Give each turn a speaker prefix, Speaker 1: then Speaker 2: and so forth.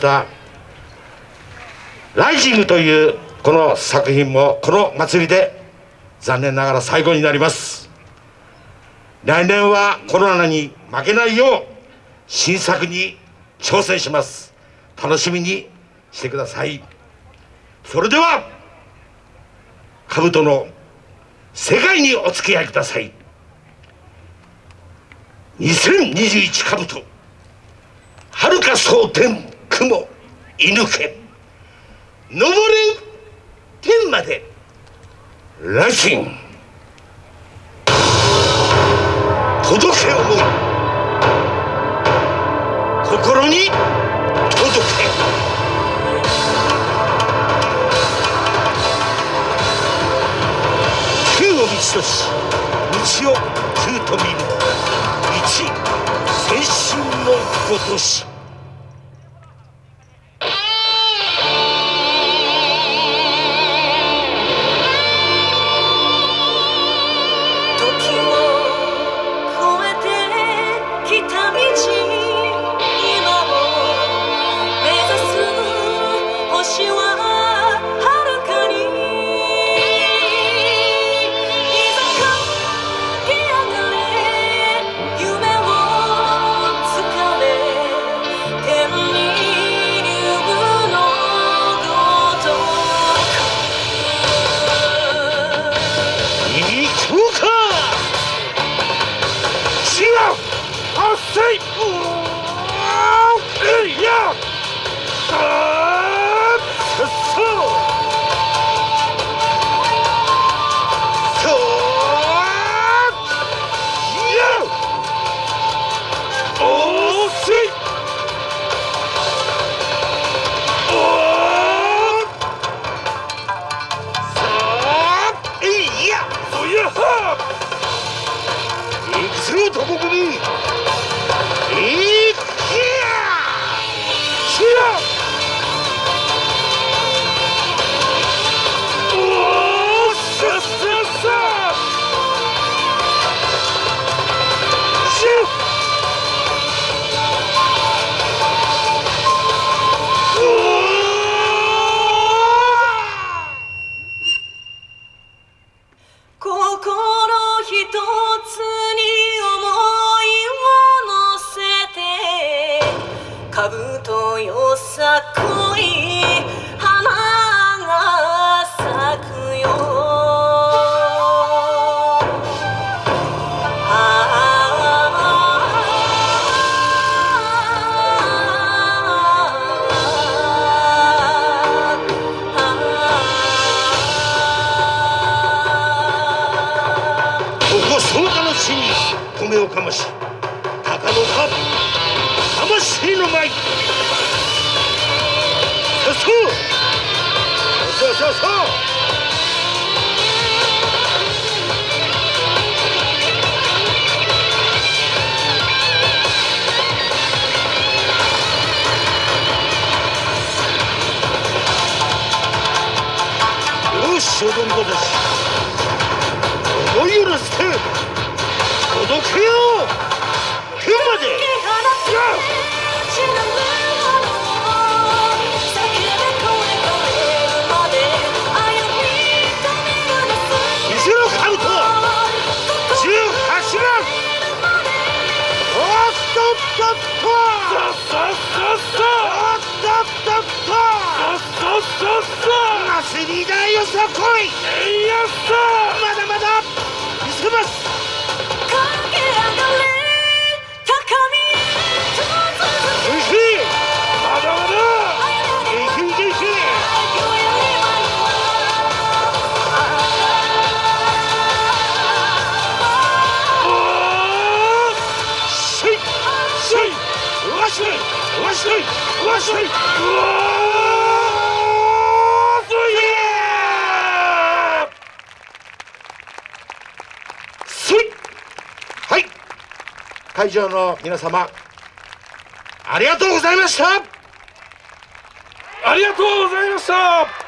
Speaker 1: たライジングというこの作品もこの祭りで残念ながら最後になります。来年はコロナに負けないよう新作に挑戦します。楽しみにしてください。それでは兜の世界にお付き合いください。2021兜はるか蒼天。雲射抜け登れ天までラチン届け思い心に届け。天を道とし道を空と見る。一先進のごとし。
Speaker 2: 心一つこ
Speaker 1: こそうか？の地に米をかまし鷹の葉魂の舞そうそうそうそうよし踊り子たち思いを乗せて届けよう天まで見せろカブト十八番おっとっとっとさっさっさっさおっとっとっとさっさっさっさマスリーダーよさこいえいやっさまだまだ見せますはい会場の皆様ありがとうございました
Speaker 3: ありがとうございました